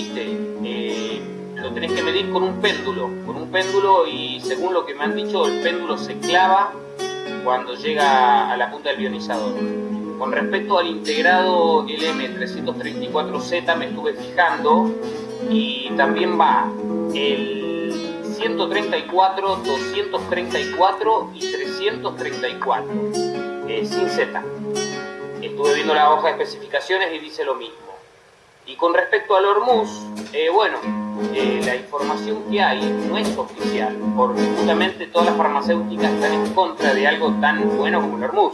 Eh, lo tenés que medir con un péndulo, con un péndulo y según lo que me han dicho, el péndulo se clava cuando llega a la punta del ionizador. Con respecto al integrado LM334Z me estuve fijando y también va el 134, 234 y 334, eh, sin Z. Estuve viendo la hoja de especificaciones y dice lo mismo. Y con respecto al Hormuz, eh, bueno, eh, la información que hay no es oficial, porque justamente todas las farmacéuticas están en contra de algo tan bueno como el Hormuz.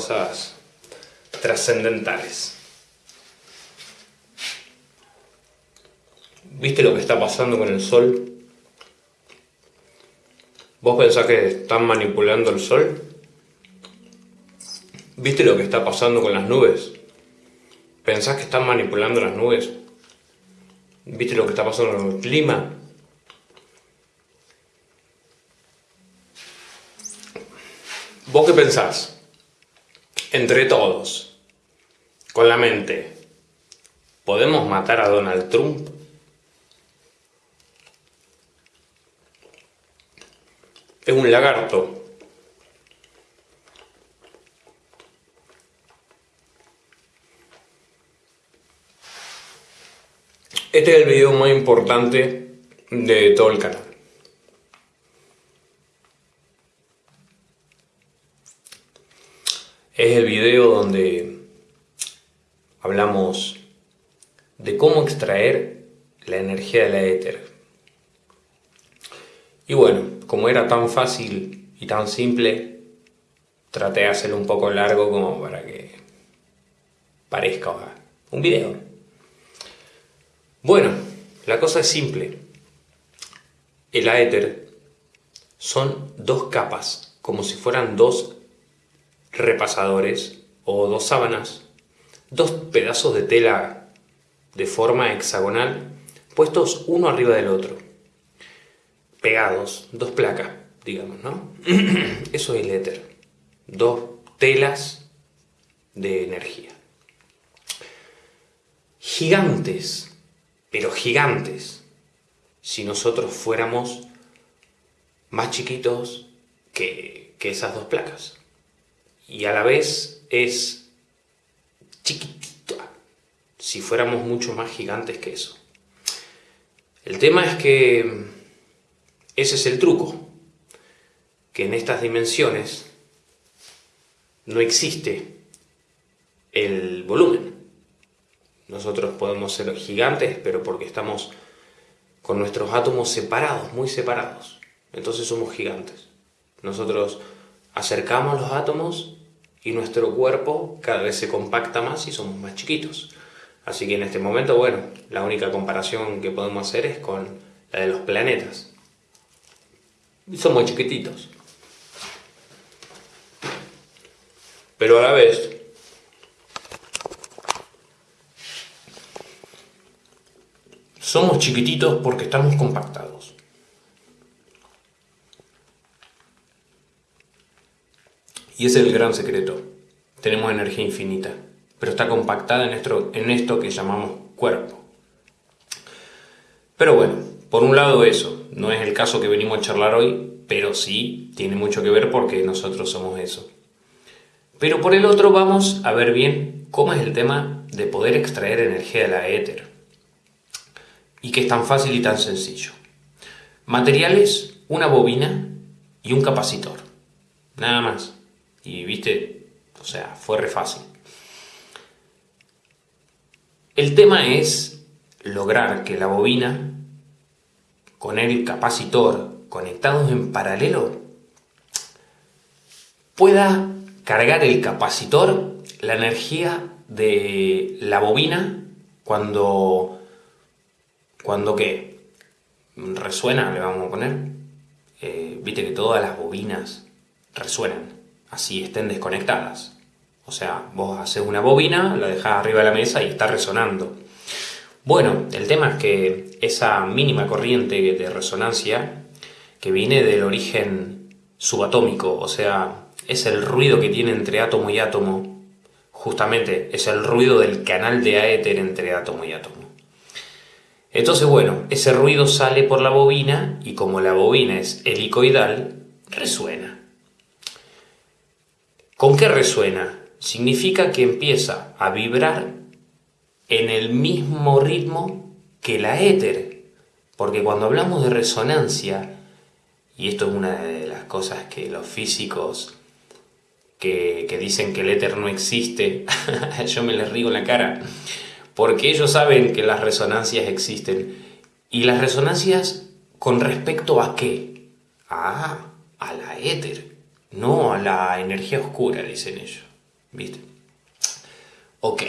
Cosas trascendentales. ¿Viste lo que está pasando con el sol? ¿Vos pensás que están manipulando el sol? ¿Viste lo que está pasando con las nubes? ¿Pensás que están manipulando las nubes? ¿Viste lo que está pasando con el clima? ¿Vos qué pensás? Entre todos, con la mente, ¿podemos matar a Donald Trump? Es un lagarto Este es el video más importante de todo el canal. Es el video donde hablamos de cómo extraer la energía de la éter. Y bueno, como era tan fácil y tan simple, traté de hacerlo un poco largo como para que parezca un video. Bueno, la cosa es simple. El aéter son dos capas, como si fueran dos repasadores o dos sábanas, dos pedazos de tela de forma hexagonal puestos uno arriba del otro, pegados, dos placas, digamos, ¿no? Eso es el éter, dos telas de energía. Gigantes pero gigantes, si nosotros fuéramos más chiquitos que, esas dos placas. Y a la vez es chiquitita, si fuéramos mucho más gigantes que eso. El tema es que ese es el truco, que en estas dimensiones no existe el volumen. Nosotros podemos ser gigantes, pero porque estamos con nuestros átomos separados, muy separados. Entonces somos gigantes. Nosotros acercamos los átomos y nuestro cuerpo cada vez se compacta más y somos más chiquitos. Así que en este momento, bueno, la única comparación que podemos hacer es con la de los planetas. Somos chiquititos. Pero a la vez Somos chiquititos porque estamos compactados. Y ese es el gran secreto. Tenemos energía infinita, pero está compactada en esto, en esto que llamamos cuerpo. Pero bueno, por un lado eso, no es el caso que venimos a charlar hoy, pero sí tiene mucho que ver porque nosotros somos eso. Pero por el otro vamos a ver bien cómo es el tema de poder extraer energía de la éter. Y que es tan fácil y tan sencillo. Materiales, una bobina y un capacitor. Nada más. Y viste, o sea, fue re fácil. El tema es lograr que la bobina con el capacitor conectados en paralelo pueda cargar el capacitor la energía de la bobina cuando cuando qué. Resuena le vamos a poner. Eh, viste que todas las bobinas resuenan así estén desconectadas o sea vos haces una bobina la dejas arriba de la mesa y está resonando bueno el tema es que esa mínima corriente de resonancia que viene del origen subatómico o sea es el ruido que tiene entre átomo y átomo, justamente es el ruido del canal de aéter entre átomo y átomo. Entonces, bueno, ese ruido sale por la bobina y como la bobina es helicoidal, resuena. ¿Con qué resuena? Significa que empieza a vibrar en el mismo ritmo que la éter. Porque cuando hablamos de resonancia, y esto es una de las cosas que los físicos que, dicen que el éter no existe, yo me les rigo en la cara, porque ellos saben que las resonancias existen. ¿Y las resonancias con respecto a qué? Ah, a la éter, no a la energía oscura, dicen ellos. ¿Viste? Ok.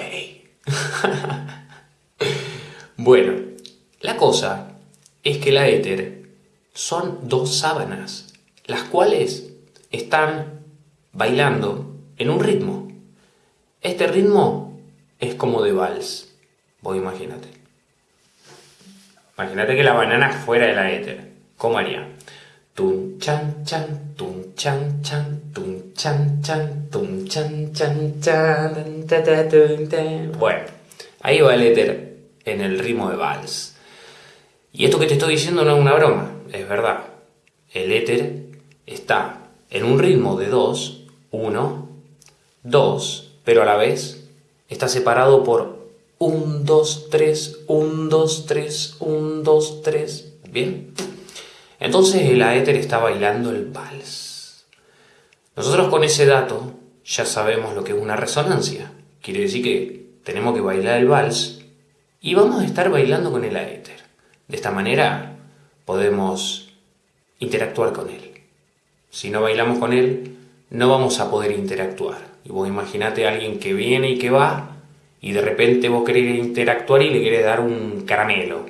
bueno, la cosa es que la éter son dos sábanas, las cuales están bailando en un ritmo. Este ritmo es como de vals. Vos imagínate. Imagínate que la banana fuera de la éter. ¿Cómo haría? Tun chan chan, chan chan, tun chan chan, tun chan chan chan, Bueno, ahí va el éter en el ritmo de vals. Y esto que te estoy diciendo no es una broma, es verdad. El éter está en un ritmo de 2 1, 2, pero a la vez está separado por 1, 2, 3, 1, 2, 3, 1, 2, 3. ¿Bien? Entonces el aéter está bailando el vals. Nosotros con ese dato ya sabemos lo que es una resonancia. Quiere decir que tenemos que bailar el vals y vamos a estar bailando con el aéter. De esta manera podemos interactuar con él. Si no bailamos con él, no vamos a poder interactuar. Y vos imaginate a alguien que viene y que va, y de repente vos querés interactuar y le querés dar un caramelo.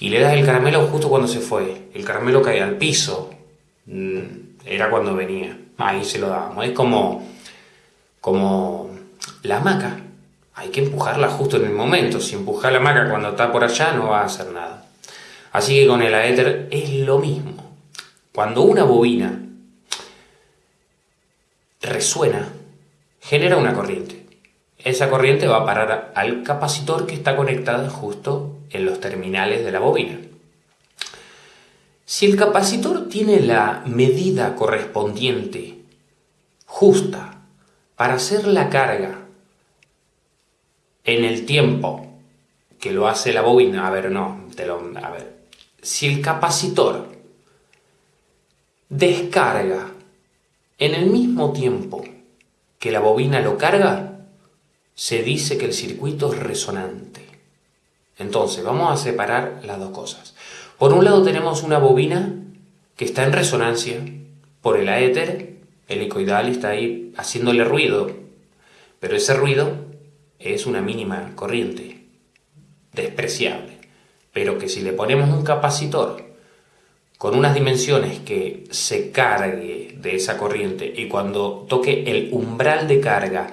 Y le das el caramelo justo cuando se fue. El caramelo cae al piso. Mm, era cuando venía. Ahí se lo dábamos. Es como, como la hamaca. Hay que empujarla justo en el momento. Si empujas la hamaca cuando está por allá no va a hacer nada. Así que con el aéter es lo mismo. Cuando una bobina resuena, genera una corriente. Esa corriente va a parar al capacitor que está conectado justo en los terminales de la bobina. Si el capacitor tiene la medida correspondiente, justa, para hacer la carga en el tiempo que lo hace la bobina, a ver, no, te lo, a ver, si el capacitor descarga en el mismo tiempo que la bobina lo carga, se dice que el circuito es resonante. Entonces, vamos a separar las dos cosas. Por un lado tenemos una bobina que está en resonancia por el aéter, el helicoidal está ahí haciéndole ruido, pero ese ruido es una mínima corriente, despreciable, pero que si le ponemos un capacitor con unas dimensiones que se cargue de esa corriente y cuando toque el umbral de carga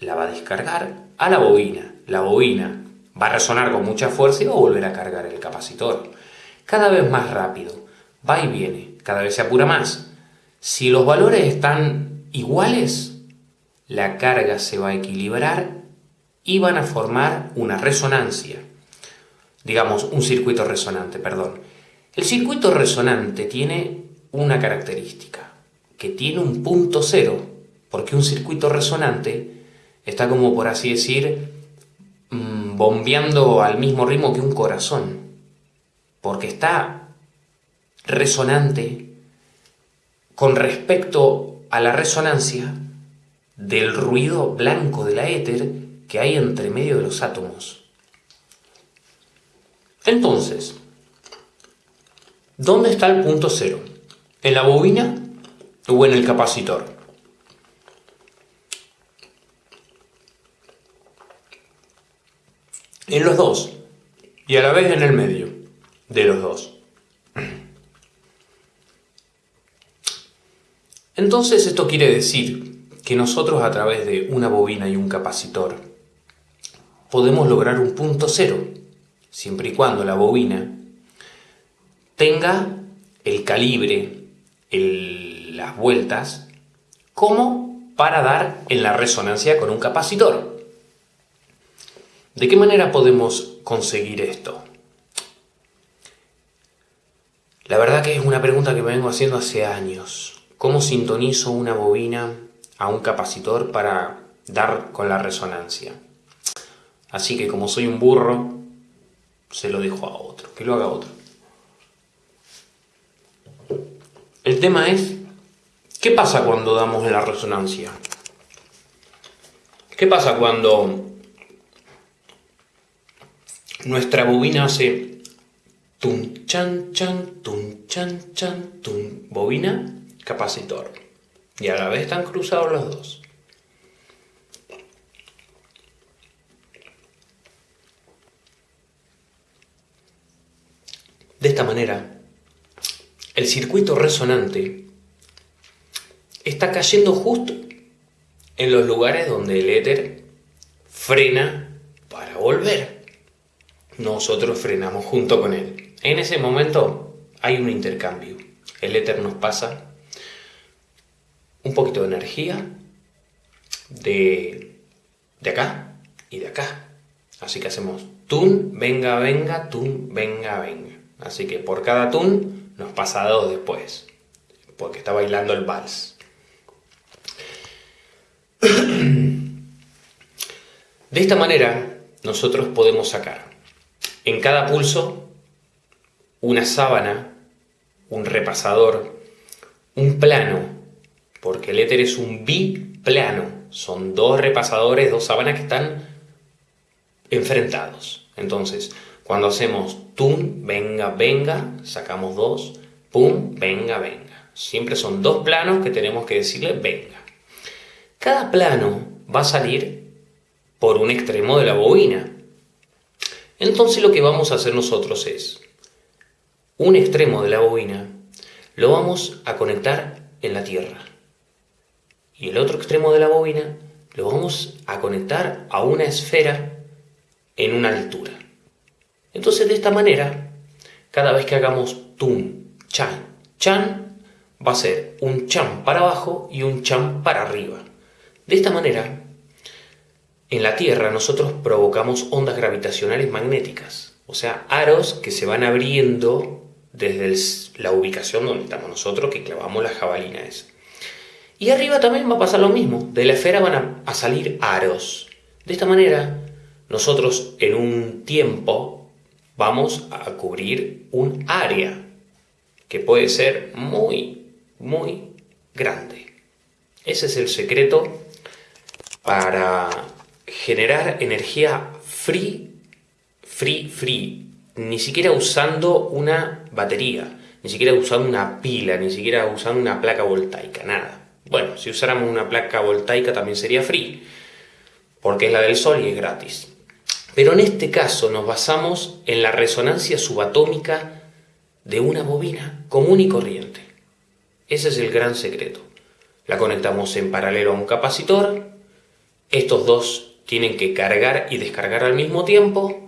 la va a descargar a la bobina. La bobina va a resonar con mucha fuerza y va a volver a cargar el capacitor. Cada vez más rápido, va y viene, cada vez se apura más. Si los valores están iguales, la carga se va a equilibrar y van a formar una resonancia. Digamos, un circuito resonante, perdón. El circuito resonante tiene una característica, que tiene un punto cero, porque un circuito resonante está como por así decir, mm, bombeando al mismo ritmo que un corazón, porque está resonante con respecto a la resonancia del ruido blanco de la éter que hay entre medio de los átomos. Entonces, ¿Dónde está el punto cero? ¿En la bobina o en el capacitor? En los dos, y a la vez en el medio de los dos. Entonces esto quiere decir que nosotros a través de una bobina y un capacitor podemos lograr un punto cero, siempre y cuando la bobina tenga el calibre, las vueltas, como para dar en la resonancia con un capacitor. ¿De qué manera podemos conseguir esto? La verdad que es una pregunta que me vengo haciendo hace años. ¿Cómo sintonizo una bobina a un capacitor para dar con la resonancia? Así que como soy un burro, se lo dejo a otro, que lo haga otro. El tema es, ¿qué pasa cuando damos la resonancia? ¿Qué pasa cuando nuestra bobina hace tum chan chan, tum chan chan, tum, bobina, capacitor? Y a la vez están cruzados los dos. De esta manera, el circuito resonante está cayendo justo en los lugares donde el éter frena para volver. Nosotros frenamos junto con él. En ese momento hay un intercambio. El éter nos pasa un poquito de energía de, de acá y de acá. Así que hacemos tun, venga, venga, tun, venga, venga. Así que por cada tun nos pasa dos después, porque está bailando el vals. De esta manera, nosotros podemos sacar en cada pulso una sábana, un repasador, un plano, porque el éter es un biplano, son dos repasadores, dos sábanas que están enfrentados. Entonces, cuando hacemos tum, venga, venga, sacamos dos, pum, venga, venga. Siempre son dos planos que tenemos que decirle venga. Cada plano va a salir por un extremo de la bobina. Entonces lo que vamos a hacer nosotros es, un extremo de la bobina lo vamos a conectar en la tierra. Y el otro extremo de la bobina lo vamos a conectar a una esfera en una altura. Entonces de esta manera, cada vez que hagamos tum, chan, chan, va a ser un chan para abajo y un chan para arriba. De esta manera, en la Tierra nosotros provocamos ondas gravitacionales magnéticas, o sea, aros que se van abriendo desde la ubicación donde estamos nosotros, que clavamos las jabalina Y arriba también va a pasar lo mismo, de la esfera van a salir aros. De esta manera, nosotros en un tiempo vamos a cubrir un área que puede ser muy, muy grande. Ese es el secreto para generar energía free, free, free, ni siquiera usando una batería, ni siquiera usando una pila, ni siquiera usando una placa voltaica, nada. Bueno, si usáramos una placa voltaica también sería free, porque es la del sol y es gratis. Pero en este caso nos basamos en la resonancia subatómica de una bobina común y corriente. Ese es el gran secreto. La conectamos en paralelo a un capacitor. Estos dos tienen que cargar y descargar al mismo tiempo.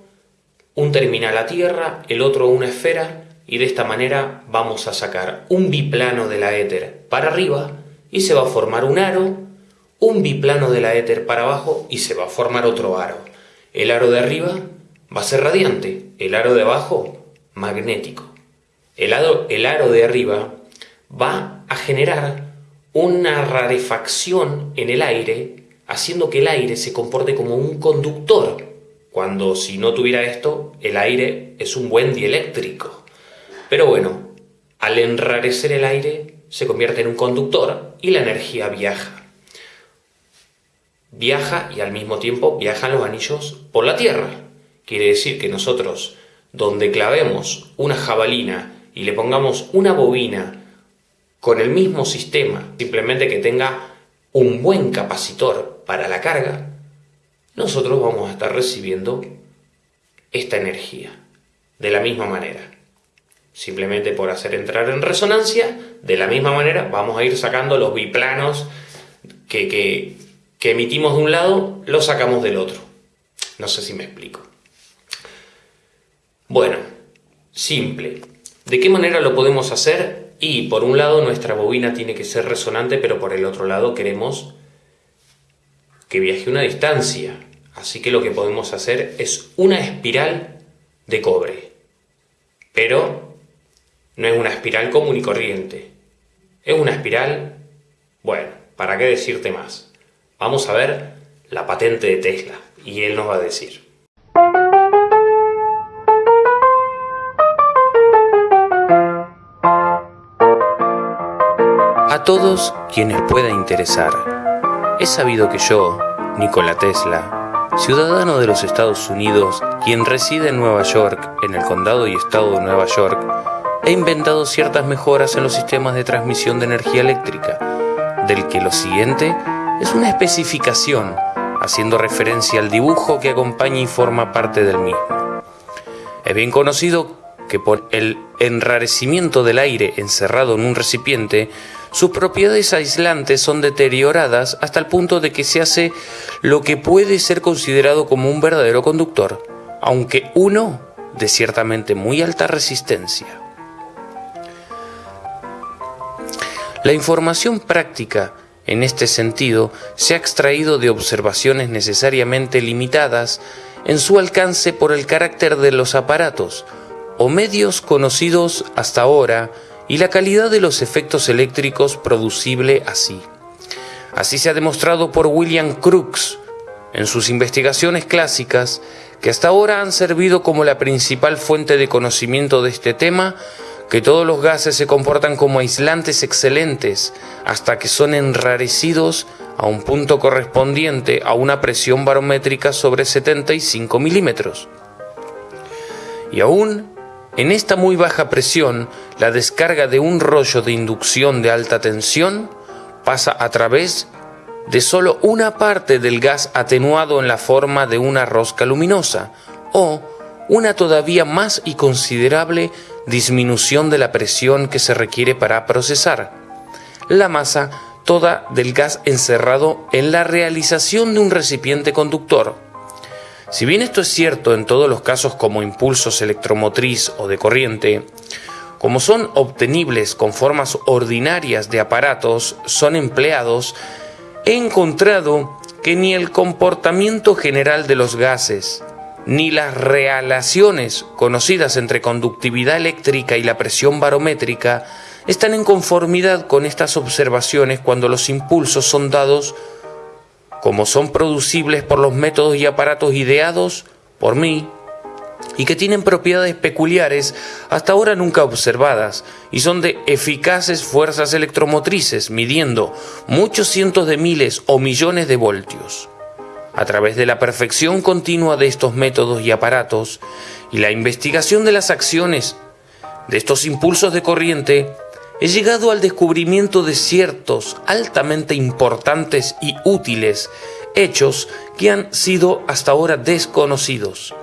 Un terminal a tierra, el otro una esfera y de esta manera vamos a sacar un biplano de la éter para arriba y se va a formar un aro, un biplano de la éter para abajo y se va a formar otro aro. El aro de arriba va a ser radiante, el aro de abajo magnético. El aro, el aro de arriba va a generar una rarefacción en el aire, haciendo que el aire se comporte como un conductor, cuando si no tuviera esto, el aire es un buen dieléctrico. Pero bueno, al enrarecer el aire, se convierte en un conductor y la energía viaja. Viaja y al mismo tiempo viajan los anillos por la Tierra. Quiere decir que nosotros, donde clavemos una jabalina y le pongamos una bobina con el mismo sistema, simplemente que tenga un buen capacitor para la carga, nosotros vamos a estar recibiendo esta energía de la misma manera. Simplemente por hacer entrar en resonancia, de la misma manera vamos a ir sacando los biplanos que, que, que emitimos de un lado, los sacamos del otro. No sé si me explico. Bueno, simple. ¿De qué manera lo podemos hacer? Y por un lado nuestra bobina tiene que ser resonante, pero por el otro lado queremos que viaje una distancia. Así que lo que podemos hacer es una espiral de cobre. Pero no es una espiral común y corriente. Es una espiral, bueno, ¿para qué decirte más? Vamos a ver la patente de Tesla y él nos va a decir. A todos quienes pueda interesar, he sabido que yo, Nikola Tesla, ciudadano de los Estados Unidos, quien reside en Nueva York, en el condado y estado de Nueva York, he inventado ciertas mejoras en los sistemas de transmisión de energía eléctrica, del que lo siguiente es una especificación, haciendo referencia al dibujo que acompaña y forma parte del mismo. Es bien conocido que por el enrarecimiento del aire encerrado en un recipiente, sus propiedades aislantes son deterioradas hasta el punto de que se hace lo que puede ser considerado como un verdadero conductor, aunque uno de ciertamente muy alta resistencia. La información práctica en este sentido se ha extraído de observaciones necesariamente limitadas en su alcance por el carácter de los aparatos o medios conocidos hasta ahora y la calidad de los efectos eléctricos producible así. Así se ha demostrado por William Crookes en sus investigaciones clásicas que hasta ahora han servido como la principal fuente de conocimiento de este tema, que todos los gases se comportan como aislantes excelentes hasta que son enrarecidos a un punto correspondiente a una presión barométrica sobre 75 milímetros. Y aún en esta muy baja presión, la descarga de un rollo de inducción de alta tensión pasa a través de solo una parte del gas atenuado en la forma de una rosca luminosa o una todavía más y considerable disminución de la presión que se requiere para procesar la masa toda del gas encerrado en la realización de un recipiente conductor si bien esto es cierto en todos los casos como impulsos electromotriz o de corriente, como son obtenibles con formas ordinarias de aparatos, son empleados, he encontrado que ni el comportamiento general de los gases, ni las relaciones conocidas entre conductividad eléctrica y la presión barométrica están en conformidad con estas observaciones cuando los impulsos son dados como son producibles por los métodos y aparatos ideados por mí y que tienen propiedades peculiares hasta ahora nunca observadas y son de eficaces fuerzas electromotrices midiendo muchos cientos de miles o millones de voltios. A través de la perfección continua de estos métodos y aparatos y la investigación de las acciones de estos impulsos de corriente, he llegado al descubrimiento de ciertos altamente importantes y útiles hechos que han sido hasta ahora desconocidos.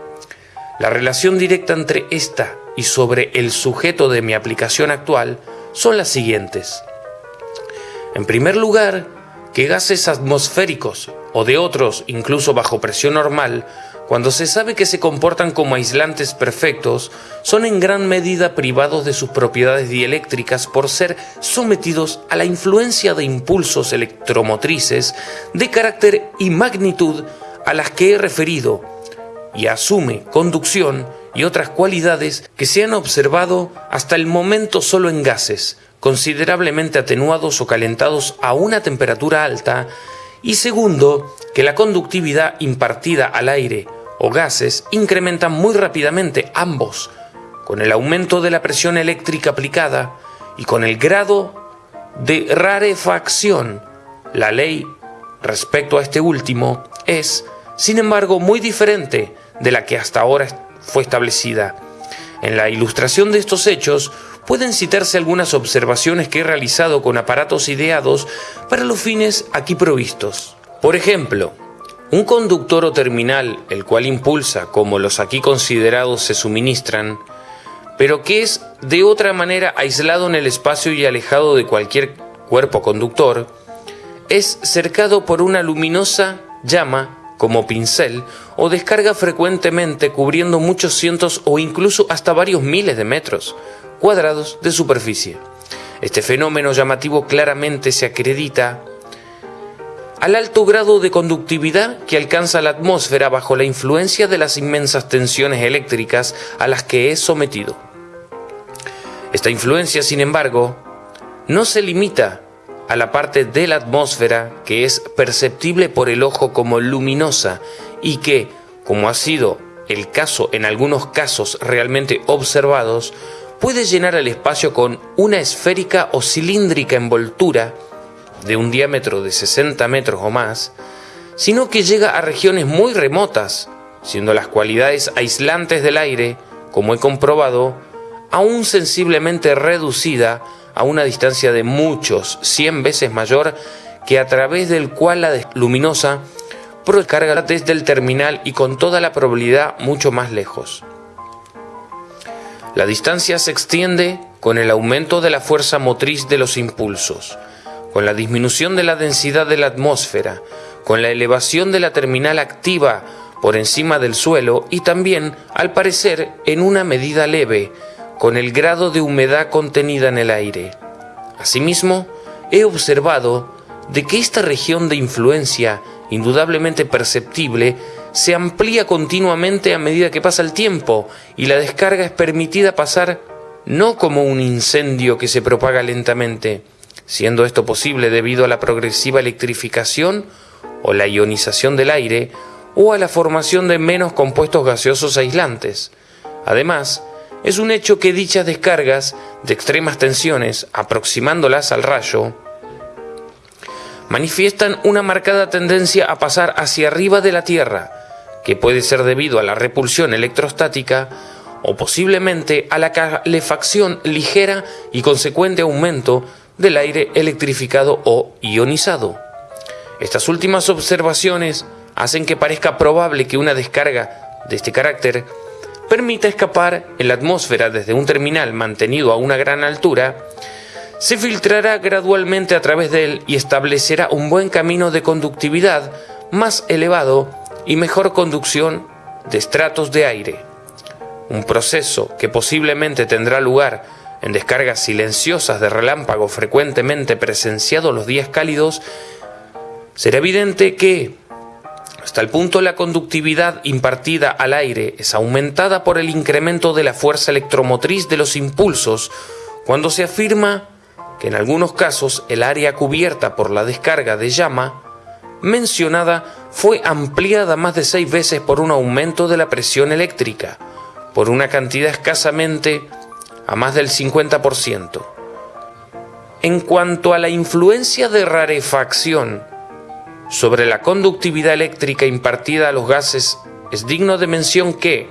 La relación directa entre esta y sobre el sujeto de mi aplicación actual son las siguientes. En primer lugar, que gases atmosféricos o de otros, incluso bajo presión normal, cuando se sabe que se comportan como aislantes perfectos, son en gran medida privados de sus propiedades dieléctricas por ser sometidos a la influencia de impulsos electromotrices de carácter y magnitud a las que he referido, y asume conducción y otras cualidades que se han observado hasta el momento solo en gases, considerablemente atenuados o calentados a una temperatura alta, y segundo, que la conductividad impartida al aire o gases incrementan muy rápidamente ambos, con el aumento de la presión eléctrica aplicada y con el grado de rarefacción. La ley respecto a este último es, sin embargo, muy diferente de la que hasta ahora fue establecida. En la ilustración de estos hechos pueden citarse algunas observaciones que he realizado con aparatos ideados para los fines aquí provistos. Por ejemplo, un conductor o terminal, el cual impulsa, como los aquí considerados se suministran, pero que es de otra manera aislado en el espacio y alejado de cualquier cuerpo conductor, es cercado por una luminosa llama como pincel o descarga frecuentemente cubriendo muchos cientos o incluso hasta varios miles de metros cuadrados de superficie. Este fenómeno llamativo claramente se acredita al alto grado de conductividad que alcanza la atmósfera bajo la influencia de las inmensas tensiones eléctricas a las que es sometido. Esta influencia, sin embargo, no se limita a la parte de la atmósfera que es perceptible por el ojo como luminosa y que, como ha sido el caso en algunos casos realmente observados, puede llenar el espacio con una esférica o cilíndrica envoltura de un diámetro de 60 metros o más, sino que llega a regiones muy remotas, siendo las cualidades aislantes del aire, como he comprobado, aún sensiblemente reducida a una distancia de muchos 100 veces mayor que a través del cual la luminosa procarga desde el terminal y con toda la probabilidad mucho más lejos. La distancia se extiende con el aumento de la fuerza motriz de los impulsos, con la disminución de la densidad de la atmósfera, con la elevación de la terminal activa por encima del suelo y también, al parecer, en una medida leve, con el grado de humedad contenida en el aire. Asimismo, he observado de que esta región de influencia, indudablemente perceptible, se amplía continuamente a medida que pasa el tiempo y la descarga es permitida pasar no como un incendio que se propaga lentamente, siendo esto posible debido a la progresiva electrificación o la ionización del aire o a la formación de menos compuestos gaseosos aislantes. Además, es un hecho que dichas descargas de extremas tensiones, aproximándolas al rayo, manifiestan una marcada tendencia a pasar hacia arriba de la Tierra, que puede ser debido a la repulsión electrostática o posiblemente a la calefacción ligera y consecuente aumento del aire electrificado o ionizado. Estas últimas observaciones hacen que parezca probable que una descarga de este carácter permita escapar en la atmósfera desde un terminal mantenido a una gran altura, se filtrará gradualmente a través de él y establecerá un buen camino de conductividad más elevado y mejor conducción de estratos de aire. Un proceso que posiblemente tendrá lugar en descargas silenciosas de relámpago frecuentemente presenciado los días cálidos, será evidente que, hasta el punto la conductividad impartida al aire es aumentada por el incremento de la fuerza electromotriz de los impulsos, cuando se afirma que en algunos casos el área cubierta por la descarga de llama mencionada fue ampliada más de seis veces por un aumento de la presión eléctrica, por una cantidad escasamente a más del 50%. En cuanto a la influencia de rarefacción sobre la conductividad eléctrica impartida a los gases, es digno de mención que,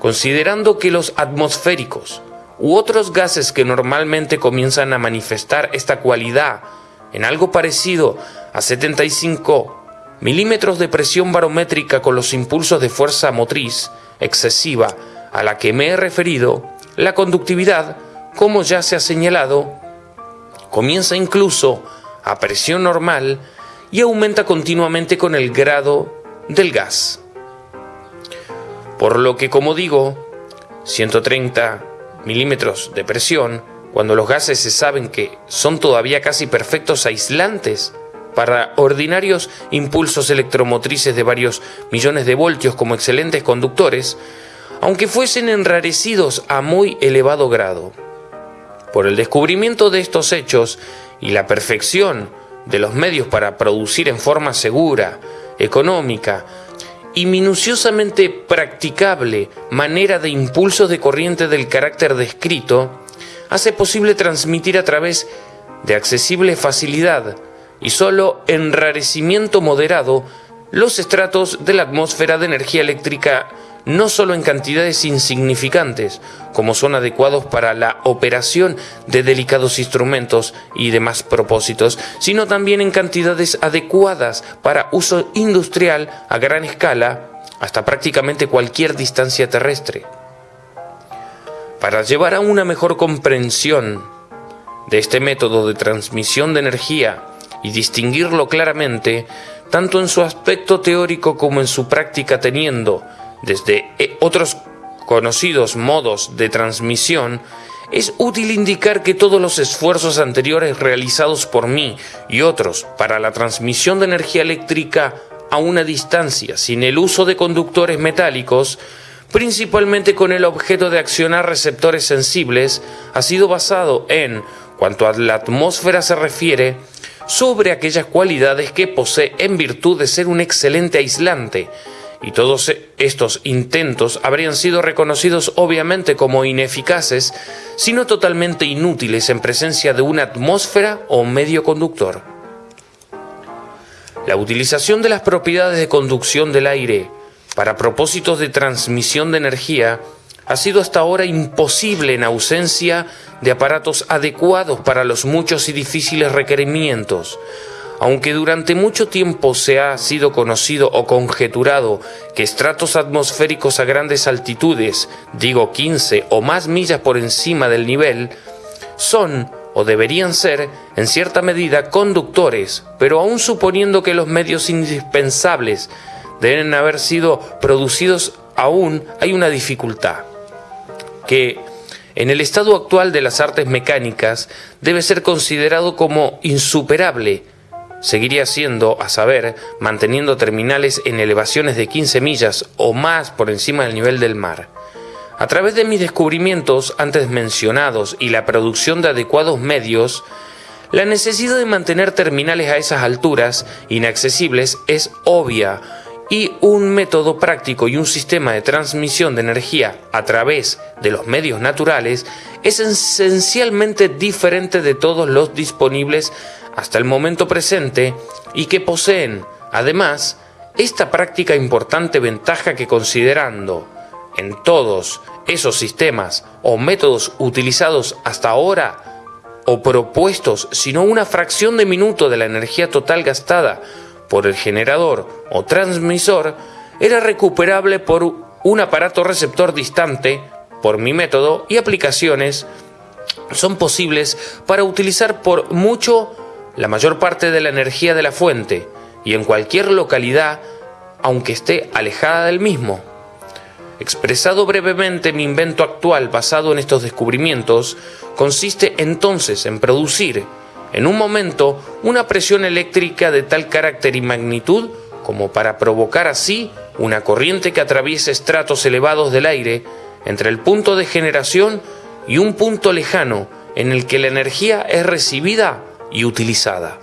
considerando que los atmosféricos u otros gases que normalmente comienzan a manifestar esta cualidad en algo parecido a 75 milímetros de presión barométrica con los impulsos de fuerza motriz excesiva a la que me he referido, la conductividad, como ya se ha señalado, comienza incluso a presión normal y aumenta continuamente con el grado del gas. Por lo que, como digo, 130 milímetros de presión, cuando los gases se saben que son todavía casi perfectos aislantes para ordinarios impulsos electromotrices de varios millones de voltios como excelentes conductores, aunque fuesen enrarecidos a muy elevado grado. Por el descubrimiento de estos hechos y la perfección de los medios para producir en forma segura, económica y minuciosamente practicable manera de impulsos de corriente del carácter descrito, hace posible transmitir a través de accesible facilidad y solo enrarecimiento moderado los estratos de la atmósfera de energía eléctrica no solo en cantidades insignificantes, como son adecuados para la operación de delicados instrumentos y demás propósitos, sino también en cantidades adecuadas para uso industrial a gran escala hasta prácticamente cualquier distancia terrestre. Para llevar a una mejor comprensión de este método de transmisión de energía y distinguirlo claramente, tanto en su aspecto teórico como en su práctica teniendo desde eh, otros conocidos modos de transmisión, es útil indicar que todos los esfuerzos anteriores realizados por mí y otros para la transmisión de energía eléctrica a una distancia sin el uso de conductores metálicos, principalmente con el objeto de accionar receptores sensibles, ha sido basado en, cuanto a la atmósfera se refiere, sobre aquellas cualidades que posee en virtud de ser un excelente aislante, y todos estos intentos habrían sido reconocidos obviamente como ineficaces, sino totalmente inútiles en presencia de una atmósfera o medio conductor. La utilización de las propiedades de conducción del aire para propósitos de transmisión de energía ha sido hasta ahora imposible en ausencia de aparatos adecuados para los muchos y difíciles requerimientos, aunque durante mucho tiempo se ha sido conocido o conjeturado que estratos atmosféricos a grandes altitudes, digo 15 o más millas por encima del nivel, son o deberían ser, en cierta medida, conductores, pero aún suponiendo que los medios indispensables deben haber sido producidos, aún hay una dificultad, que en el estado actual de las artes mecánicas debe ser considerado como insuperable, seguiría siendo, a saber, manteniendo terminales en elevaciones de 15 millas o más por encima del nivel del mar. A través de mis descubrimientos antes mencionados y la producción de adecuados medios, la necesidad de mantener terminales a esas alturas inaccesibles es obvia y un método práctico y un sistema de transmisión de energía a través de los medios naturales es esencialmente diferente de todos los disponibles hasta el momento presente y que poseen, además, esta práctica importante ventaja que considerando en todos esos sistemas o métodos utilizados hasta ahora o propuestos, sino una fracción de minuto de la energía total gastada por el generador o transmisor, era recuperable por un aparato receptor distante, por mi método y aplicaciones, son posibles para utilizar por mucho la mayor parte de la energía de la fuente y en cualquier localidad, aunque esté alejada del mismo. Expresado brevemente, mi invento actual basado en estos descubrimientos consiste entonces en producir, en un momento, una presión eléctrica de tal carácter y magnitud como para provocar así una corriente que atraviese estratos elevados del aire entre el punto de generación y un punto lejano en el que la energía es recibida y utilizada.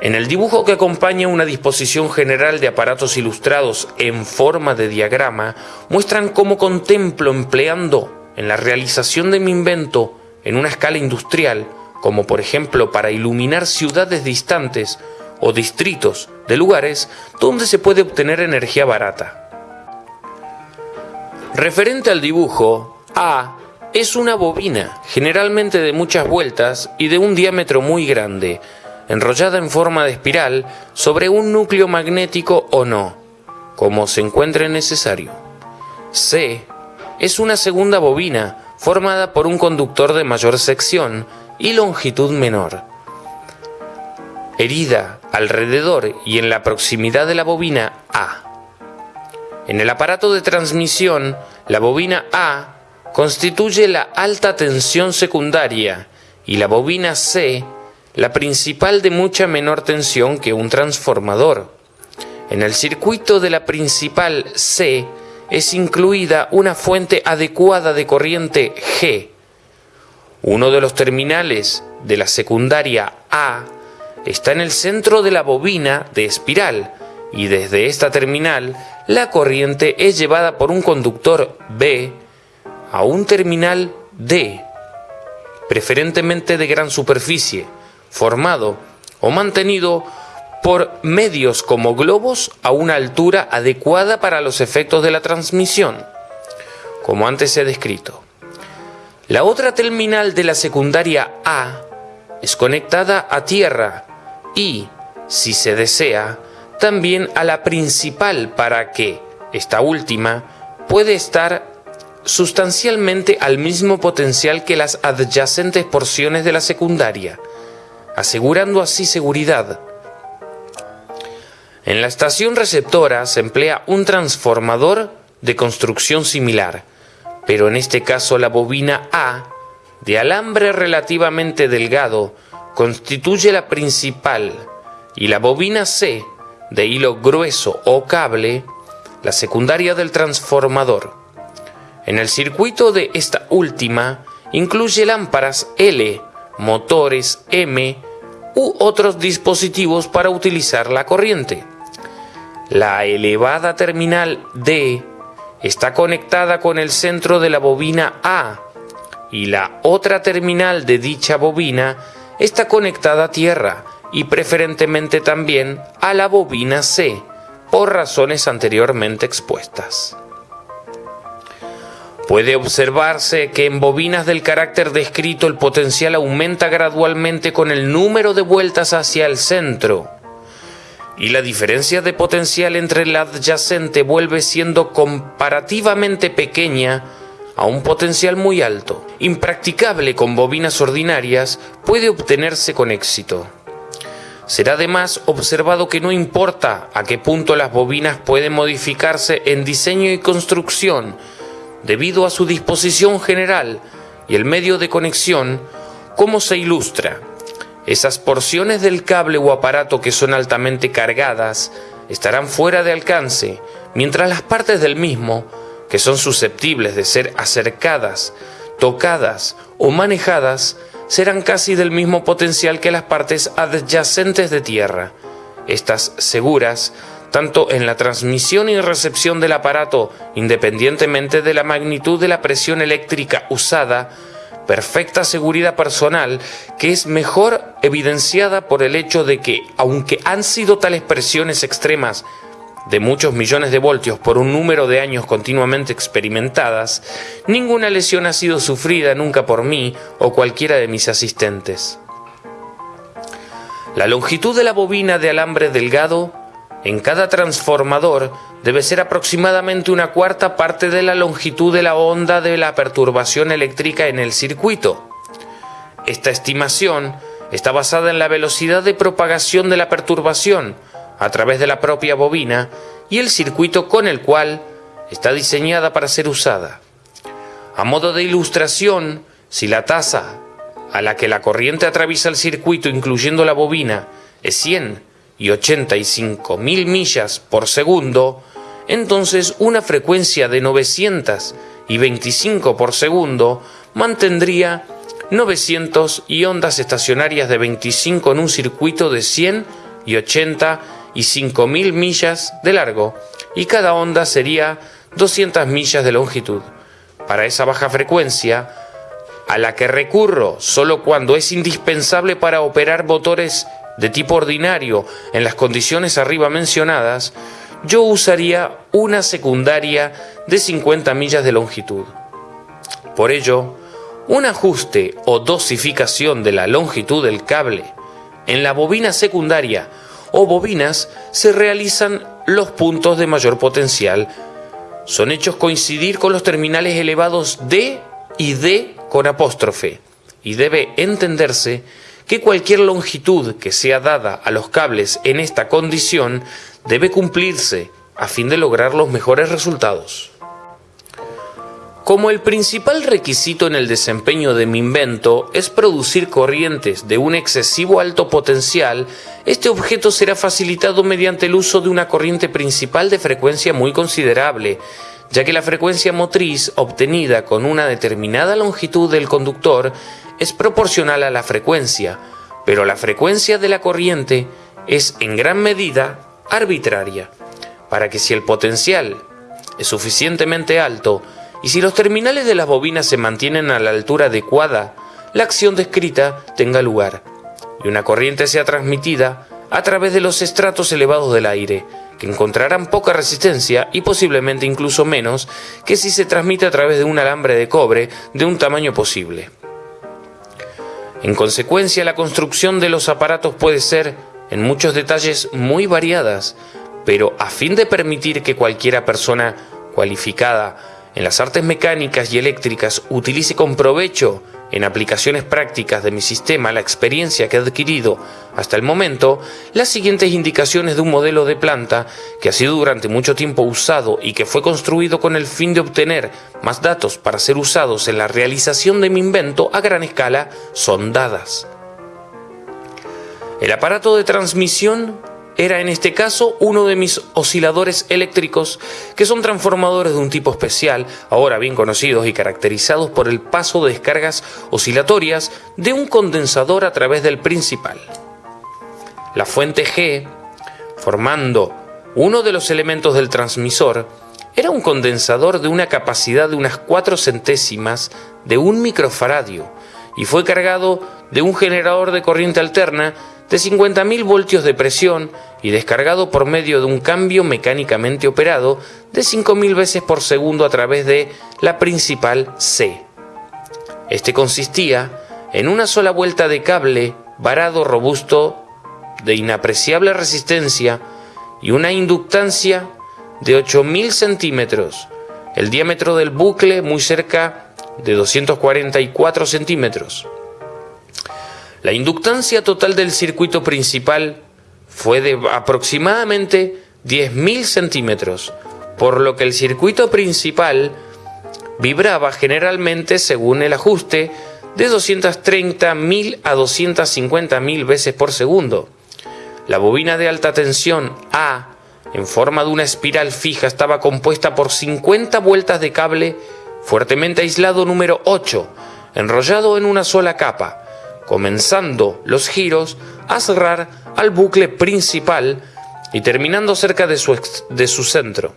En el dibujo que acompaña una disposición general de aparatos ilustrados en forma de diagrama, muestran cómo contemplo empleando en la realización de mi invento en una escala industrial, como por ejemplo para iluminar ciudades distantes o distritos de lugares donde se puede obtener energía barata. Referente al dibujo, A es una bobina, generalmente de muchas vueltas y de un diámetro muy grande, enrollada en forma de espiral sobre un núcleo magnético o no, como se encuentre necesario. C es una segunda bobina formada por un conductor de mayor sección y longitud menor. Herida alrededor y en la proximidad de la bobina A. En el aparato de transmisión, la bobina A constituye la alta tensión secundaria y la bobina C la principal de mucha menor tensión que un transformador. En el circuito de la principal C es incluida una fuente adecuada de corriente G. Uno de los terminales de la secundaria A está en el centro de la bobina de espiral y desde esta terminal la corriente es llevada por un conductor B a un terminal D, preferentemente de gran superficie, formado o mantenido por medios como globos a una altura adecuada para los efectos de la transmisión, como antes he descrito. La otra terminal de la secundaria A es conectada a tierra y, si se desea, también a la principal para que, esta última, puede estar sustancialmente al mismo potencial que las adyacentes porciones de la secundaria, asegurando así seguridad. En la estación receptora se emplea un transformador de construcción similar, pero en este caso la bobina A, de alambre relativamente delgado, constituye la principal y la bobina C, de hilo grueso o cable, la secundaria del transformador. En el circuito de esta última incluye lámparas L, motores M u otros dispositivos para utilizar la corriente. La elevada terminal D está conectada con el centro de la bobina A y la otra terminal de dicha bobina está conectada a tierra y preferentemente también a la bobina C, por razones anteriormente expuestas. Puede observarse que en bobinas del carácter descrito el potencial aumenta gradualmente con el número de vueltas hacia el centro y la diferencia de potencial entre el adyacente vuelve siendo comparativamente pequeña a un potencial muy alto. Impracticable con bobinas ordinarias puede obtenerse con éxito. Será además observado que no importa a qué punto las bobinas pueden modificarse en diseño y construcción, debido a su disposición general y el medio de conexión, como se ilustra. Esas porciones del cable o aparato que son altamente cargadas estarán fuera de alcance, mientras las partes del mismo, que son susceptibles de ser acercadas, tocadas o manejadas, serán casi del mismo potencial que las partes adyacentes de tierra. Estas seguras tanto en la transmisión y recepción del aparato, independientemente de la magnitud de la presión eléctrica usada, perfecta seguridad personal que es mejor evidenciada por el hecho de que, aunque han sido tales presiones extremas de muchos millones de voltios por un número de años continuamente experimentadas, ninguna lesión ha sido sufrida nunca por mí o cualquiera de mis asistentes. La longitud de la bobina de alambre delgado en cada transformador debe ser aproximadamente una cuarta parte de la longitud de la onda de la perturbación eléctrica en el circuito. Esta estimación está basada en la velocidad de propagación de la perturbación a través de la propia bobina y el circuito con el cual está diseñada para ser usada. A modo de ilustración, si la tasa a la que la corriente atraviesa el circuito incluyendo la bobina es 100 y 85 mil millas por segundo, entonces una frecuencia de 925 por segundo mantendría 900 y ondas estacionarias de 25 en un circuito de 100 y 80 y mil millas de largo, y cada onda sería 200 millas de longitud. Para esa baja frecuencia, a la que recurro solo cuando es indispensable para operar motores de tipo ordinario en las condiciones arriba mencionadas, yo usaría una secundaria de 50 millas de longitud. Por ello, un ajuste o dosificación de la longitud del cable en la bobina secundaria o bobinas se realizan los puntos de mayor potencial. Son hechos coincidir con los terminales elevados D y D con apóstrofe y debe entenderse que cualquier longitud que sea dada a los cables en esta condición debe cumplirse a fin de lograr los mejores resultados. Como el principal requisito en el desempeño de mi invento es producir corrientes de un excesivo alto potencial, este objeto será facilitado mediante el uso de una corriente principal de frecuencia muy considerable, ya que la frecuencia motriz obtenida con una determinada longitud del conductor es proporcional a la frecuencia, pero la frecuencia de la corriente es en gran medida arbitraria, para que si el potencial es suficientemente alto y si los terminales de las bobinas se mantienen a la altura adecuada, la acción descrita tenga lugar y una corriente sea transmitida a través de los estratos elevados del aire, que encontrarán poca resistencia y posiblemente incluso menos que si se transmite a través de un alambre de cobre de un tamaño posible. En consecuencia, la construcción de los aparatos puede ser, en muchos detalles, muy variadas, pero a fin de permitir que cualquiera persona cualificada en las artes mecánicas y eléctricas utilice con provecho en aplicaciones prácticas de mi sistema la experiencia que he adquirido hasta el momento, las siguientes indicaciones de un modelo de planta que ha sido durante mucho tiempo usado y que fue construido con el fin de obtener más datos para ser usados en la realización de mi invento a gran escala son dadas. El aparato de transmisión era en este caso uno de mis osciladores eléctricos, que son transformadores de un tipo especial, ahora bien conocidos y caracterizados por el paso de descargas oscilatorias de un condensador a través del principal. La fuente G, formando uno de los elementos del transmisor, era un condensador de una capacidad de unas 4 centésimas de un microfaradio y fue cargado de un generador de corriente alterna de 50.000 voltios de presión y descargado por medio de un cambio mecánicamente operado de 5.000 veces por segundo a través de la principal C. Este consistía en una sola vuelta de cable varado robusto de inapreciable resistencia y una inductancia de 8.000 centímetros, el diámetro del bucle muy cerca de 244 centímetros. La inductancia total del circuito principal fue de aproximadamente 10.000 centímetros, por lo que el circuito principal vibraba generalmente según el ajuste de 230.000 a 250.000 veces por segundo. La bobina de alta tensión A, en forma de una espiral fija, estaba compuesta por 50 vueltas de cable fuertemente aislado número 8, enrollado en una sola capa, comenzando los giros a cerrar al bucle principal y terminando cerca de su, de su centro.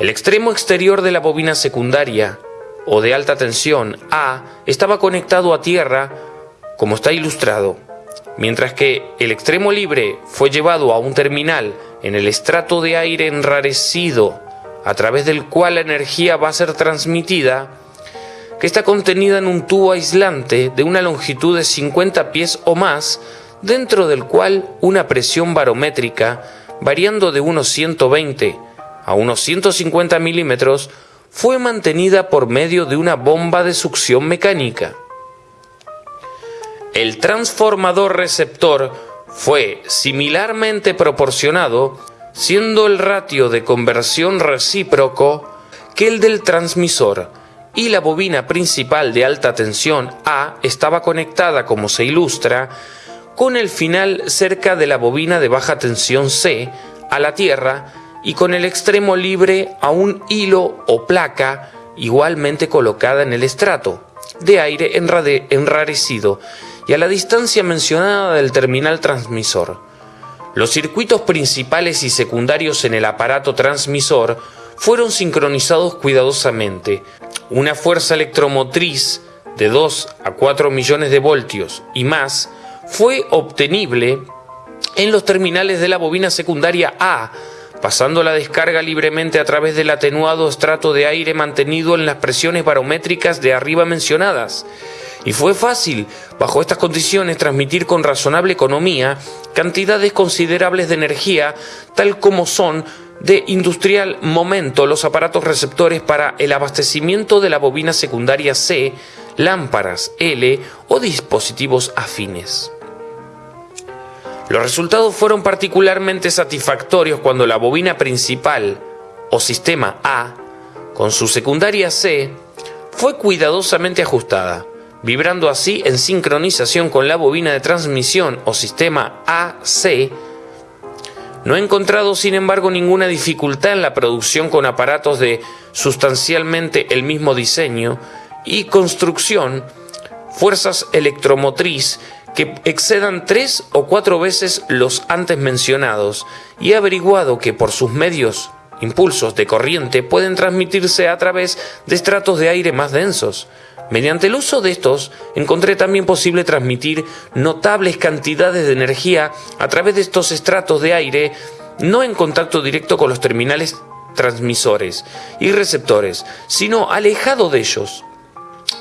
El extremo exterior de la bobina secundaria o de alta tensión A estaba conectado a tierra como está ilustrado, mientras que el extremo libre fue llevado a un terminal en el estrato de aire enrarecido a través del cual la energía va a ser transmitida que está contenida en un tubo aislante de una longitud de 50 pies o más, dentro del cual una presión barométrica, variando de unos 120 a unos 150 milímetros, fue mantenida por medio de una bomba de succión mecánica. El transformador receptor fue similarmente proporcionado, siendo el ratio de conversión recíproco que el del transmisor, y la bobina principal de alta tensión A estaba conectada, como se ilustra, con el final cerca de la bobina de baja tensión C a la Tierra y con el extremo libre a un hilo o placa igualmente colocada en el estrato de aire enrarecido y a la distancia mencionada del terminal transmisor. Los circuitos principales y secundarios en el aparato transmisor fueron sincronizados cuidadosamente, una fuerza electromotriz de 2 a 4 millones de voltios y más fue obtenible en los terminales de la bobina secundaria A, pasando la descarga libremente a través del atenuado estrato de aire mantenido en las presiones barométricas de arriba mencionadas. Y fue fácil, bajo estas condiciones, transmitir con razonable economía cantidades considerables de energía, tal como son de industrial momento los aparatos receptores para el abastecimiento de la bobina secundaria C, lámparas L o dispositivos afines. Los resultados fueron particularmente satisfactorios cuando la bobina principal, o sistema A, con su secundaria C, fue cuidadosamente ajustada, vibrando así en sincronización con la bobina de transmisión o sistema AC. No he encontrado, sin embargo, ninguna dificultad en la producción con aparatos de sustancialmente el mismo diseño y construcción, fuerzas electromotriz que excedan tres o cuatro veces los antes mencionados y he averiguado que por sus medios impulsos de corriente pueden transmitirse a través de estratos de aire más densos. Mediante el uso de estos, encontré también posible transmitir notables cantidades de energía a través de estos estratos de aire, no en contacto directo con los terminales transmisores y receptores, sino alejado de ellos.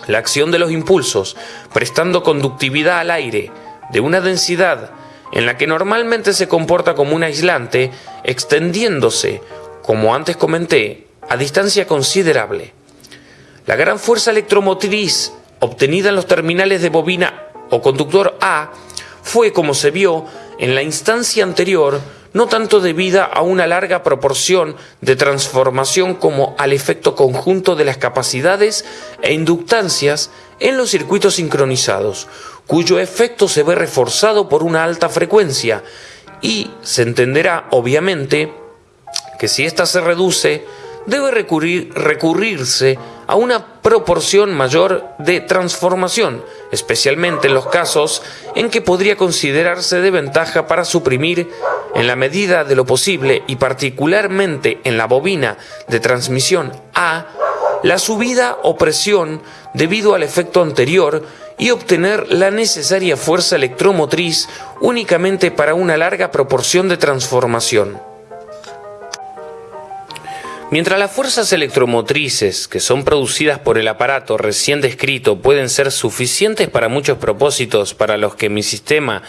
La acción de los impulsos, prestando conductividad al aire de una densidad en la que normalmente se comporta como un aislante, extendiéndose, como antes comenté, a distancia considerable. La gran fuerza electromotriz obtenida en los terminales de bobina o conductor A fue, como se vio en la instancia anterior, no tanto debida a una larga proporción de transformación como al efecto conjunto de las capacidades e inductancias en los circuitos sincronizados, cuyo efecto se ve reforzado por una alta frecuencia, y se entenderá, obviamente, que si ésta se reduce, debe recurrir, recurrirse a una proporción mayor de transformación, especialmente en los casos en que podría considerarse de ventaja para suprimir, en la medida de lo posible y particularmente en la bobina de transmisión A, la subida o presión debido al efecto anterior y obtener la necesaria fuerza electromotriz únicamente para una larga proporción de transformación. Mientras las fuerzas electromotrices que son producidas por el aparato recién descrito pueden ser suficientes para muchos propósitos para los que mi sistema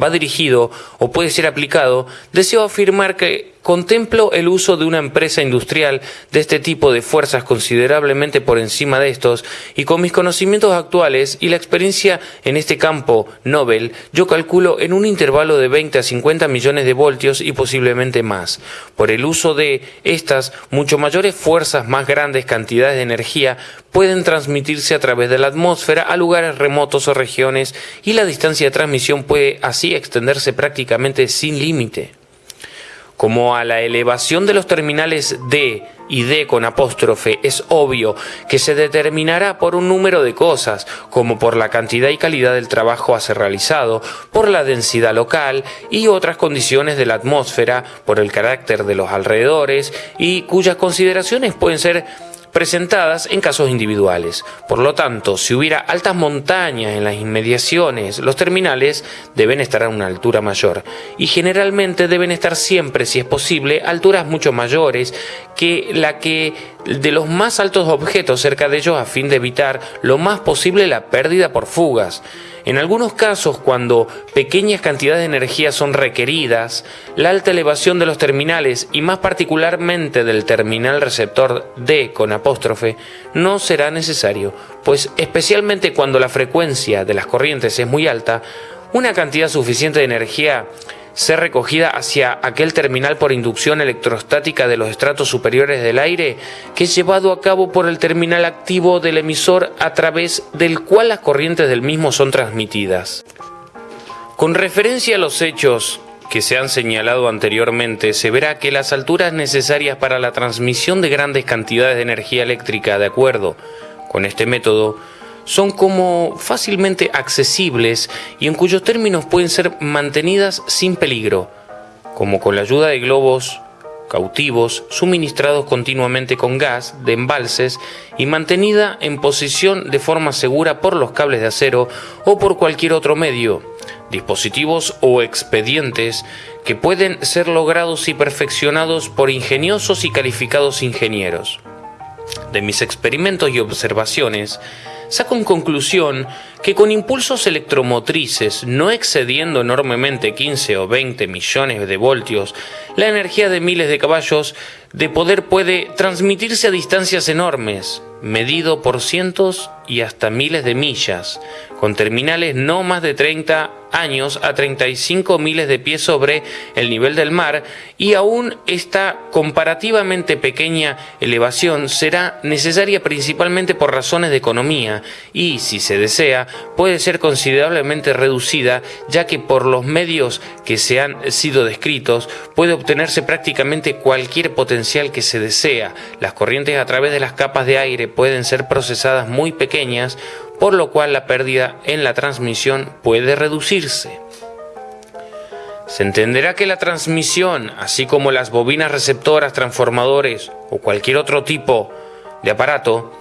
va dirigido o puede ser aplicado, deseo afirmar que Contemplo el uso de una empresa industrial de este tipo de fuerzas considerablemente por encima de estos y con mis conocimientos actuales y la experiencia en este campo Nobel, yo calculo en un intervalo de 20 a 50 millones de voltios y posiblemente más. Por el uso de estas mucho mayores fuerzas, más grandes cantidades de energía pueden transmitirse a través de la atmósfera a lugares remotos o regiones y la distancia de transmisión puede así extenderse prácticamente sin límite como a la elevación de los terminales D y D con apóstrofe, es obvio que se determinará por un número de cosas, como por la cantidad y calidad del trabajo a ser realizado, por la densidad local y otras condiciones de la atmósfera, por el carácter de los alrededores y cuyas consideraciones pueden ser presentadas en casos individuales. Por lo tanto, si hubiera altas montañas en las inmediaciones, los terminales deben estar a una altura mayor y generalmente deben estar siempre, si es posible, alturas mucho mayores que la que de los más altos objetos cerca de ellos a fin de evitar lo más posible la pérdida por fugas. En algunos casos, cuando pequeñas cantidades de energía son requeridas, la alta elevación de los terminales y más particularmente del terminal receptor D con apóstrofe no será necesario, pues especialmente cuando la frecuencia de las corrientes es muy alta, una cantidad suficiente de energía ser recogida hacia aquel terminal por inducción electrostática de los estratos superiores del aire que es llevado a cabo por el terminal activo del emisor a través del cual las corrientes del mismo son transmitidas. Con referencia a los hechos que se han señalado anteriormente, se verá que las alturas necesarias para la transmisión de grandes cantidades de energía eléctrica de acuerdo con este método son como fácilmente accesibles y en cuyos términos pueden ser mantenidas sin peligro, como con la ayuda de globos cautivos suministrados continuamente con gas de embalses y mantenida en posición de forma segura por los cables de acero o por cualquier otro medio, dispositivos o expedientes que pueden ser logrados y perfeccionados por ingeniosos y calificados ingenieros. De mis experimentos y observaciones, saco en conclusión que con impulsos electromotrices no excediendo enormemente 15 o 20 millones de voltios, la energía de miles de caballos de poder puede transmitirse a distancias enormes, medido por cientos y hasta miles de millas, con terminales no más de 30 años a 35 miles de pies sobre el nivel del mar y aún esta comparativamente pequeña elevación será necesaria principalmente por razones de economía y, si se desea, puede ser considerablemente reducida ya que por los medios que se han sido descritos puede obtenerse prácticamente cualquier potencial que se desea. Las corrientes a través de las capas de aire pueden ser procesadas muy pequeñas por lo cual la pérdida en la transmisión puede reducirse. Se entenderá que la transmisión, así como las bobinas receptoras, transformadores o cualquier otro tipo de aparato,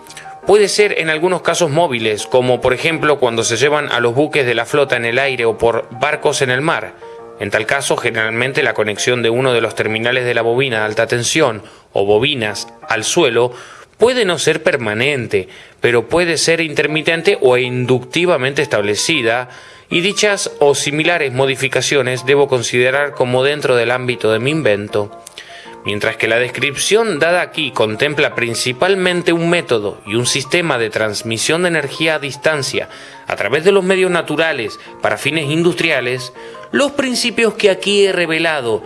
puede ser en algunos casos móviles, como por ejemplo cuando se llevan a los buques de la flota en el aire o por barcos en el mar. En tal caso, generalmente la conexión de uno de los terminales de la bobina de alta tensión o bobinas al suelo puede no ser permanente, pero puede ser intermitente o inductivamente establecida, y dichas o similares modificaciones debo considerar como dentro del ámbito de mi invento. Mientras que la descripción dada aquí contempla principalmente un método y un sistema de transmisión de energía a distancia a través de los medios naturales para fines industriales, los principios que aquí he revelado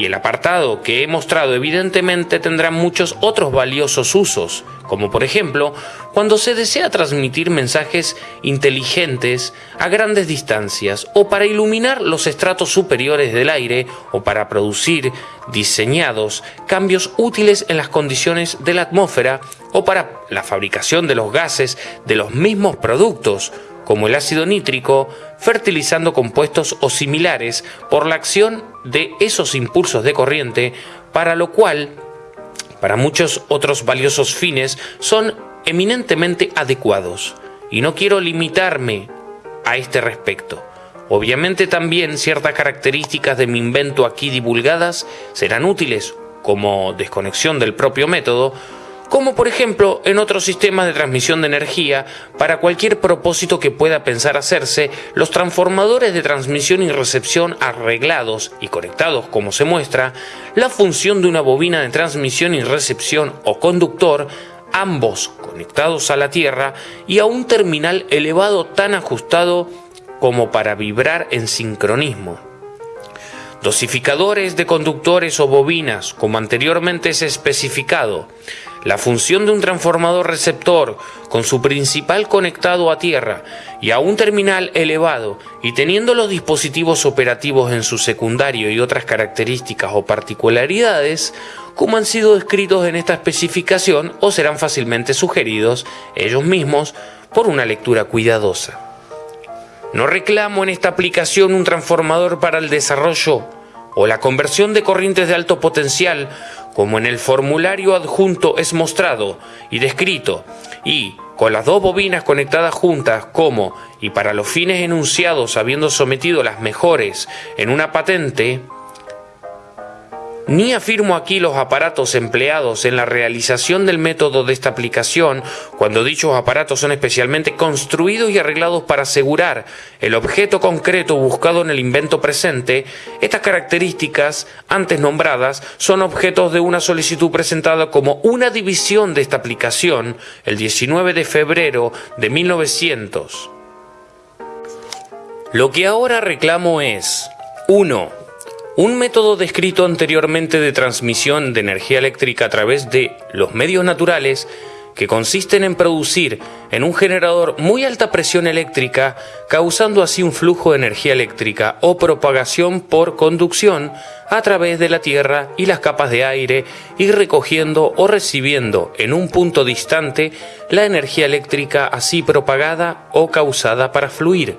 y el apartado que he mostrado evidentemente tendrá muchos otros valiosos usos, como por ejemplo cuando se desea transmitir mensajes inteligentes a grandes distancias o para iluminar los estratos superiores del aire o para producir diseñados cambios útiles en las condiciones de la atmósfera o para la fabricación de los gases de los mismos productos como el ácido nítrico, fertilizando compuestos o similares por la acción de esos impulsos de corriente, para lo cual, para muchos otros valiosos fines, son eminentemente adecuados. Y no quiero limitarme a este respecto. Obviamente también ciertas características de mi invento aquí divulgadas serán útiles, como desconexión del propio método, como por ejemplo en otros sistemas de transmisión de energía, para cualquier propósito que pueda pensar hacerse, los transformadores de transmisión y recepción arreglados y conectados como se muestra, la función de una bobina de transmisión y recepción o conductor, ambos conectados a la Tierra y a un terminal elevado tan ajustado como para vibrar en sincronismo. Dosificadores de conductores o bobinas, como anteriormente es especificado, la función de un transformador receptor con su principal conectado a tierra y a un terminal elevado y teniendo los dispositivos operativos en su secundario y otras características o particularidades, como han sido descritos en esta especificación o serán fácilmente sugeridos ellos mismos por una lectura cuidadosa. No reclamo en esta aplicación un transformador para el desarrollo o la conversión de corrientes de alto potencial como en el formulario adjunto es mostrado y descrito, y con las dos bobinas conectadas juntas como y para los fines enunciados habiendo sometido las mejores en una patente, ni afirmo aquí los aparatos empleados en la realización del método de esta aplicación, cuando dichos aparatos son especialmente construidos y arreglados para asegurar el objeto concreto buscado en el invento presente, estas características antes nombradas son objetos de una solicitud presentada como una división de esta aplicación el 19 de febrero de 1900. Lo que ahora reclamo es 1 un método descrito anteriormente de transmisión de energía eléctrica a través de los medios naturales que consisten en producir en un generador muy alta presión eléctrica, causando así un flujo de energía eléctrica o propagación por conducción a través de la Tierra y las capas de aire y recogiendo o recibiendo en un punto distante la energía eléctrica así propagada o causada para fluir.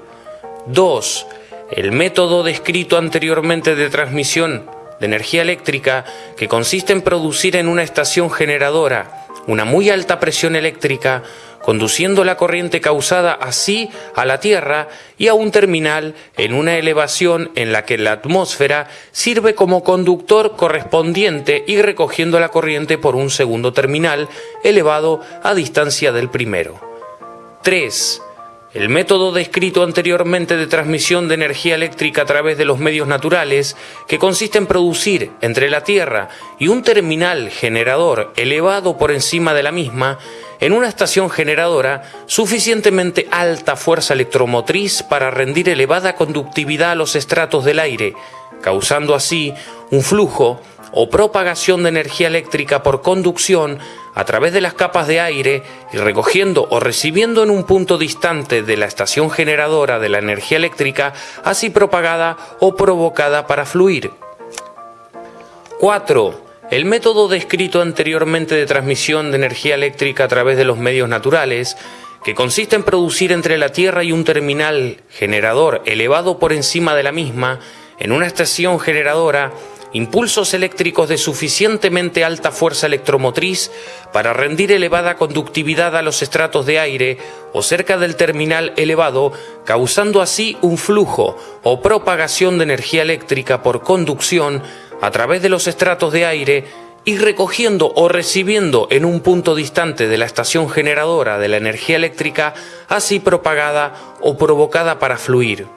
2 el método descrito anteriormente de transmisión de energía eléctrica que consiste en producir en una estación generadora una muy alta presión eléctrica, conduciendo la corriente causada así a la Tierra y a un terminal en una elevación en la que la atmósfera sirve como conductor correspondiente y recogiendo la corriente por un segundo terminal elevado a distancia del primero. 3. El método descrito anteriormente de transmisión de energía eléctrica a través de los medios naturales, que consiste en producir entre la Tierra y un terminal generador elevado por encima de la misma, en una estación generadora, suficientemente alta fuerza electromotriz para rendir elevada conductividad a los estratos del aire, causando así un flujo o propagación de energía eléctrica por conducción a través de las capas de aire y recogiendo o recibiendo en un punto distante de la estación generadora de la energía eléctrica, así propagada o provocada para fluir. 4. El método descrito anteriormente de transmisión de energía eléctrica a través de los medios naturales, que consiste en producir entre la Tierra y un terminal generador elevado por encima de la misma, en una estación generadora, impulsos eléctricos de suficientemente alta fuerza electromotriz para rendir elevada conductividad a los estratos de aire o cerca del terminal elevado, causando así un flujo o propagación de energía eléctrica por conducción a través de los estratos de aire y recogiendo o recibiendo en un punto distante de la estación generadora de la energía eléctrica, así propagada o provocada para fluir.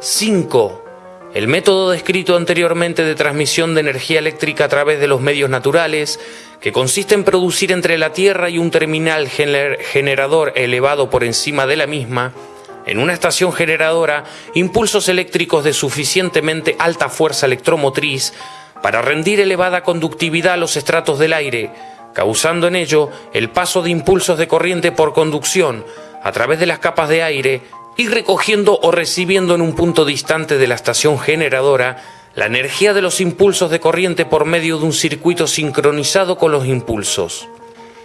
5 el método descrito anteriormente de transmisión de energía eléctrica a través de los medios naturales, que consiste en producir entre la Tierra y un terminal generador elevado por encima de la misma, en una estación generadora, impulsos eléctricos de suficientemente alta fuerza electromotriz para rendir elevada conductividad a los estratos del aire, causando en ello el paso de impulsos de corriente por conducción a través de las capas de aire y recogiendo o recibiendo en un punto distante de la estación generadora la energía de los impulsos de corriente por medio de un circuito sincronizado con los impulsos.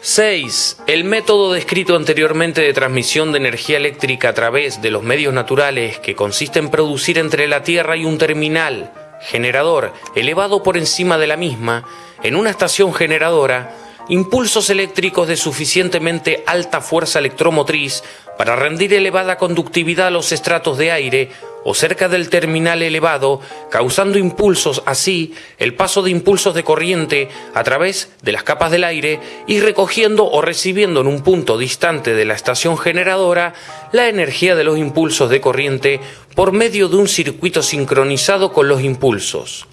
6. El método descrito anteriormente de transmisión de energía eléctrica a través de los medios naturales que consiste en producir entre la Tierra y un terminal generador elevado por encima de la misma en una estación generadora impulsos eléctricos de suficientemente alta fuerza electromotriz para rendir elevada conductividad a los estratos de aire o cerca del terminal elevado, causando impulsos así el paso de impulsos de corriente a través de las capas del aire y recogiendo o recibiendo en un punto distante de la estación generadora la energía de los impulsos de corriente por medio de un circuito sincronizado con los impulsos.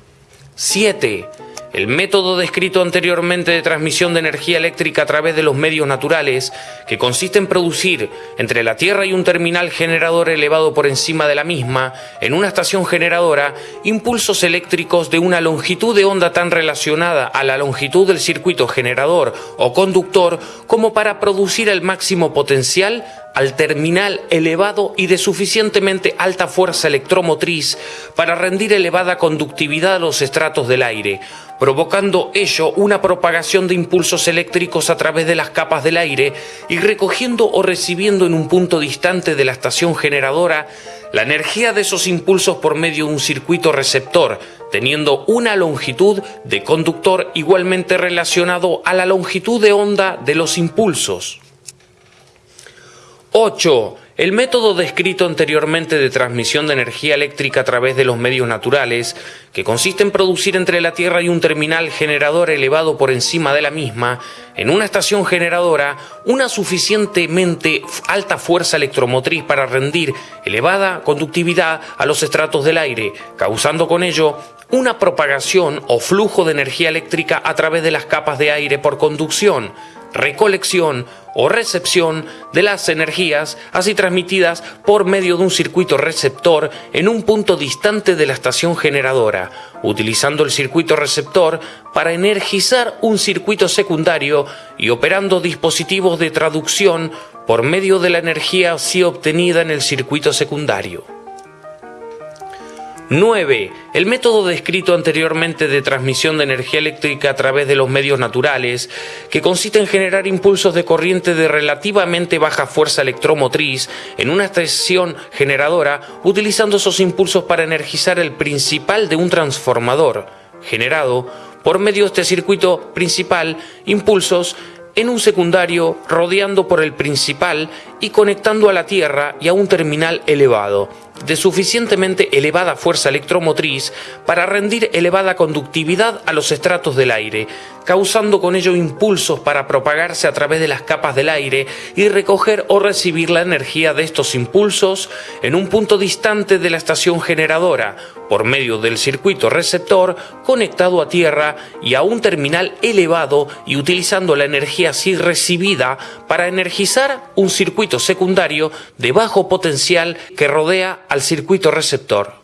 7 el método descrito anteriormente de transmisión de energía eléctrica a través de los medios naturales, que consiste en producir entre la Tierra y un terminal generador elevado por encima de la misma, en una estación generadora, impulsos eléctricos de una longitud de onda tan relacionada a la longitud del circuito generador o conductor como para producir el máximo potencial al terminal elevado y de suficientemente alta fuerza electromotriz para rendir elevada conductividad a los estratos del aire, provocando ello una propagación de impulsos eléctricos a través de las capas del aire y recogiendo o recibiendo en un punto distante de la estación generadora la energía de esos impulsos por medio de un circuito receptor, teniendo una longitud de conductor igualmente relacionado a la longitud de onda de los impulsos. 8. El método descrito anteriormente de transmisión de energía eléctrica a través de los medios naturales, que consiste en producir entre la Tierra y un terminal generador elevado por encima de la misma, en una estación generadora, una suficientemente alta fuerza electromotriz para rendir elevada conductividad a los estratos del aire, causando con ello una propagación o flujo de energía eléctrica a través de las capas de aire por conducción, recolección o recepción de las energías así transmitidas por medio de un circuito receptor en un punto distante de la estación generadora, utilizando el circuito receptor para energizar un circuito secundario y operando dispositivos de traducción por medio de la energía así obtenida en el circuito secundario. 9. El método descrito anteriormente de transmisión de energía eléctrica a través de los medios naturales, que consiste en generar impulsos de corriente de relativamente baja fuerza electromotriz en una estación generadora, utilizando esos impulsos para energizar el principal de un transformador, generado por medio de este circuito principal, impulsos en un secundario rodeando por el principal y conectando a la Tierra y a un terminal elevado de suficientemente elevada fuerza electromotriz para rendir elevada conductividad a los estratos del aire, causando con ello impulsos para propagarse a través de las capas del aire y recoger o recibir la energía de estos impulsos en un punto distante de la estación generadora, por medio del circuito receptor conectado a tierra y a un terminal elevado y utilizando la energía así recibida para energizar un circuito secundario de bajo potencial que rodea al circuito receptor.